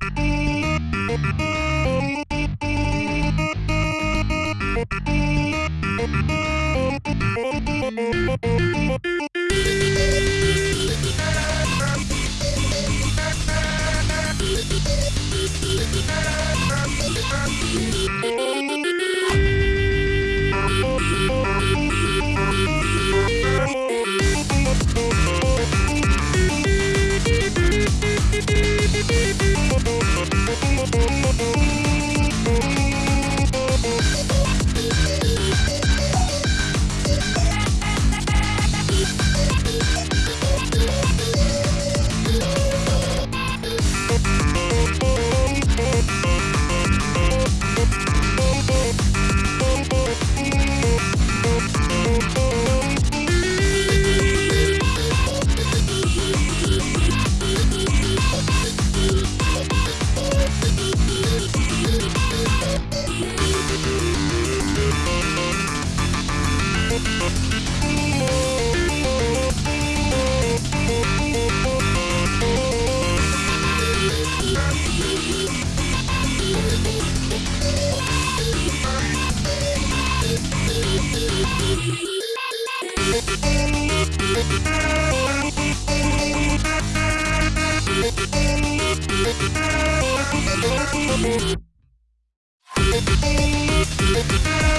Thank you. We'll be right back.